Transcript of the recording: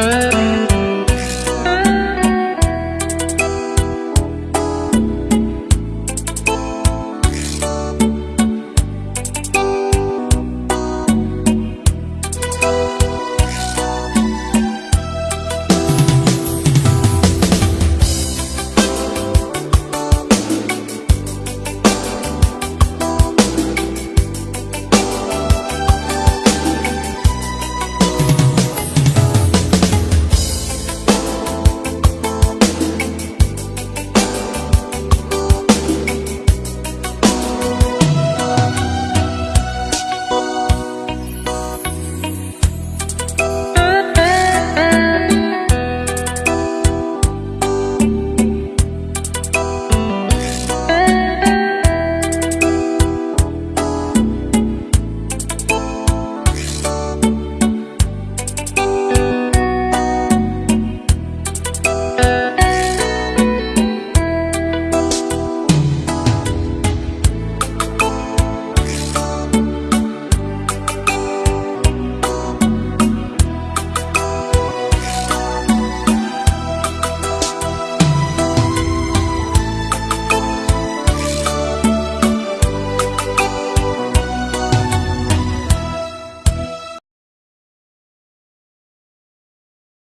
Uh -huh.